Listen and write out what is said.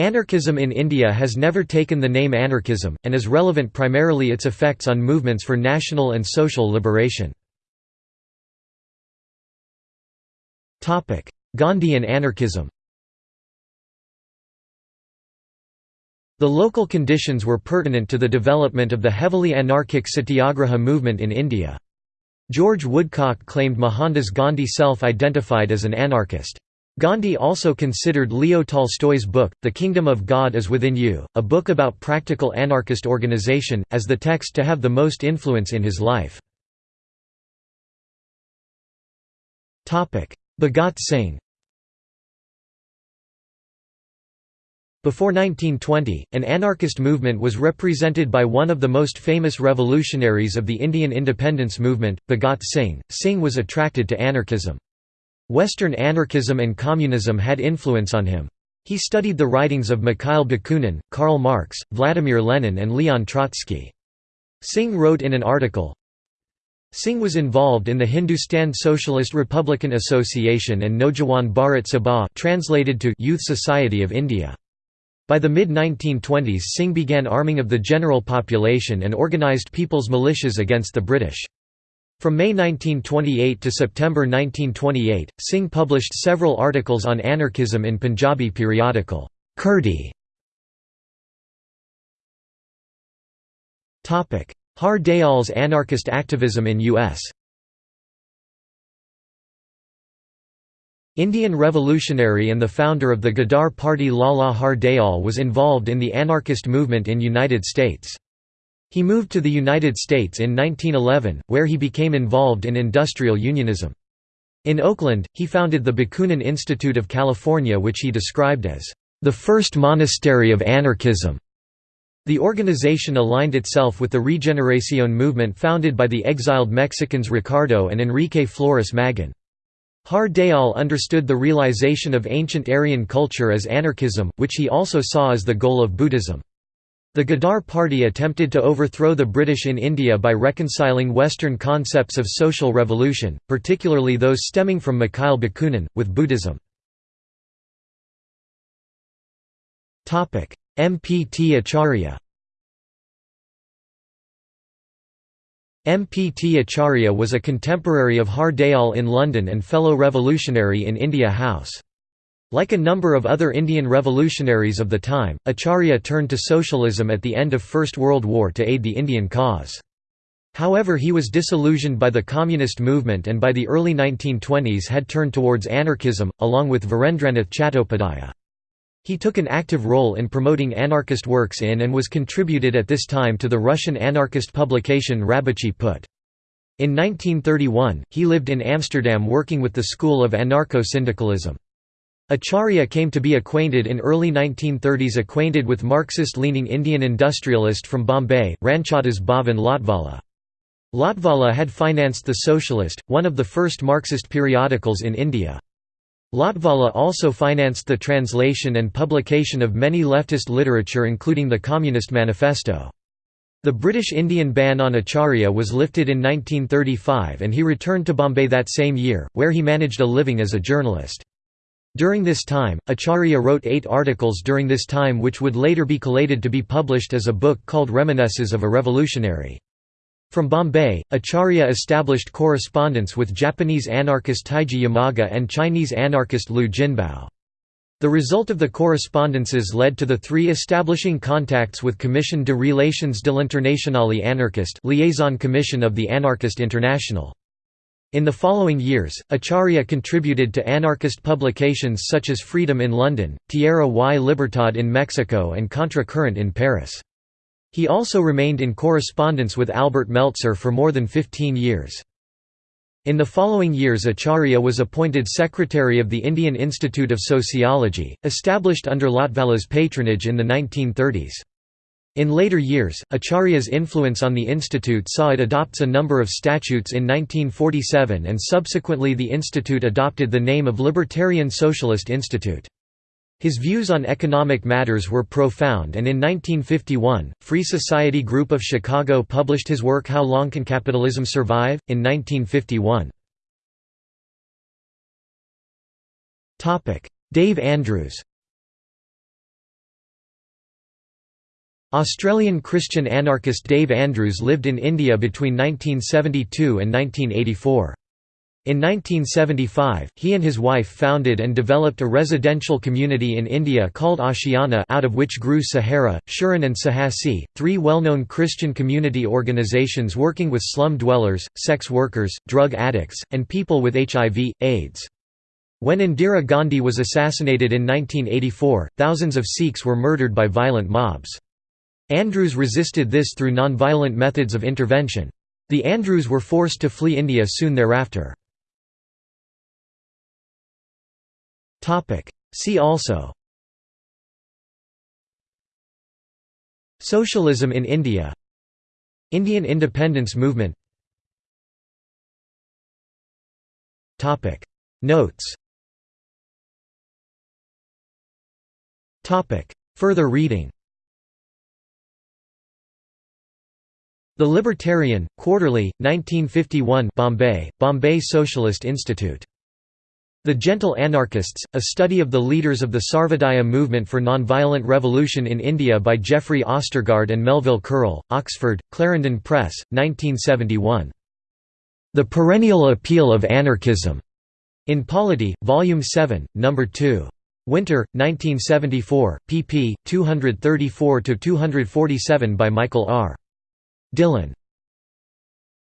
Anarchism in India has never taken the name anarchism, and is relevant primarily its effects on movements for national and social liberation. Gandhian anarchism The local conditions were pertinent to the development of the heavily anarchic satyagraha movement in India. George Woodcock claimed Mohandas Gandhi self-identified as an anarchist. Gandhi also considered Leo Tolstoy's book, The Kingdom of God is Within You, a book about practical anarchist organization, as the text to have the most influence in his life. Bhagat Singh Before 1920, an anarchist movement was represented by one of the most famous revolutionaries of the Indian independence movement, Bhagat Singh. Singh was attracted to anarchism. Western anarchism and communism had influence on him. He studied the writings of Mikhail Bakunin, Karl Marx, Vladimir Lenin and Leon Trotsky. Singh wrote in an article, Singh was involved in the Hindustan Socialist Republican Association and Naujawan Bharat Sabha translated to Youth Society of India. By the mid-1920s Singh began arming of the general population and organised people's militias against the British. From May 1928 to September 1928, Singh published several articles on anarchism in Punjabi periodical, Kirti. Har Dayal's anarchist activism in U.S. Indian revolutionary and the founder of the Ghadar Party Lala Har Dayal was involved in the anarchist movement in United States. He moved to the United States in 1911, where he became involved in industrial unionism. In Oakland, he founded the Bakunin Institute of California which he described as, "...the first monastery of anarchism." The organization aligned itself with the Regeneracion movement founded by the exiled Mexicans Ricardo and Enrique Flores Magón. Har Dayal understood the realization of ancient Aryan culture as anarchism, which he also saw as the goal of Buddhism. The Ghadar Party attempted to overthrow the British in India by reconciling Western concepts of social revolution, particularly those stemming from Mikhail Bakunin, with Buddhism. M. P. T. Acharya M. P. T. Acharya was a contemporary of Har Dayal in London and fellow revolutionary in India House. Like a number of other Indian revolutionaries of the time, Acharya turned to socialism at the end of First World War to aid the Indian cause. However he was disillusioned by the communist movement and by the early 1920s had turned towards anarchism, along with Virendranath Chattopadhyaya. He took an active role in promoting anarchist works in and was contributed at this time to the Russian anarchist publication Rabochiy Put. In 1931, he lived in Amsterdam working with the school of anarcho-syndicalism. Acharya came to be acquainted in early 1930s acquainted with Marxist-leaning Indian industrialist from Bombay, Ranchhaddas Bhavan Lotwalla. Lotwalla had financed The Socialist, one of the first Marxist periodicals in India. Lotwalla also financed the translation and publication of many leftist literature including the Communist Manifesto. The British Indian ban on Acharya was lifted in 1935 and he returned to Bombay that same year, where he managed a living as a journalist. During this time, Acharya wrote eight articles during this time which would later be collated to be published as a book called Reminiscences of a Revolutionary. From Bombay, Acharya established correspondence with Japanese anarchist Taiji Yamaga and Chinese anarchist Lu Jianbo. The result of the correspondences led to the three establishing contacts with Commission de Relations de l'Internationale Anarchiste liaison commission of the Anarchist International. In the following years, Acharya contributed to anarchist publications such as Freedom in London, Tierra y Libertad in Mexico and Contra Current in Paris. He also remained in correspondence with Albert Meltzer for more than 15 years. In the following years Acharya was appointed Secretary of the Indian Institute of Sociology, established under Lotwalla's patronage in the 1930s. In later years, Acharya's influence on the institute saw it adopts a number of statutes in 1947 and subsequently the institute adopted the name of Libertarian Socialist Institute. His views on economic matters were profound and in 1951, Free Society Group of Chicago published his work How Long Can Capitalism Survive? in 1951. Dave Andrews Australian Christian anarchist Dave Andrews lived in India between 1972 and 1984. In 1975, he and his wife founded and developed a residential community in India called Ashiana out of which grew Sahara, Sharan and Sahasi, three well-known Christian community organizations working with slum dwellers, sex workers, drug addicts, and people with HIV, AIDS. When Indira Gandhi was assassinated in 1984, thousands of Sikhs were murdered by violent mobs. Andrews resisted this through non-violent methods of intervention. The Andrews were forced to flee India soon thereafter. See also Socialism in India Indian independence movement Notes Further reading The Libertarian, Quarterly, 1951 Bombay, Bombay Socialist Institute. The Gentle Anarchists, A Study of the Leaders of the Sarvodaya Movement for Nonviolent Revolution in India by Geoffrey Ostergaard and Melville Currell, Oxford, Clarendon Press, 1971. The Perennial Appeal of Anarchism. In Polity, Volume 7, No. 2. Winter, 1974, pp. 234–247 by Michael R. Dillon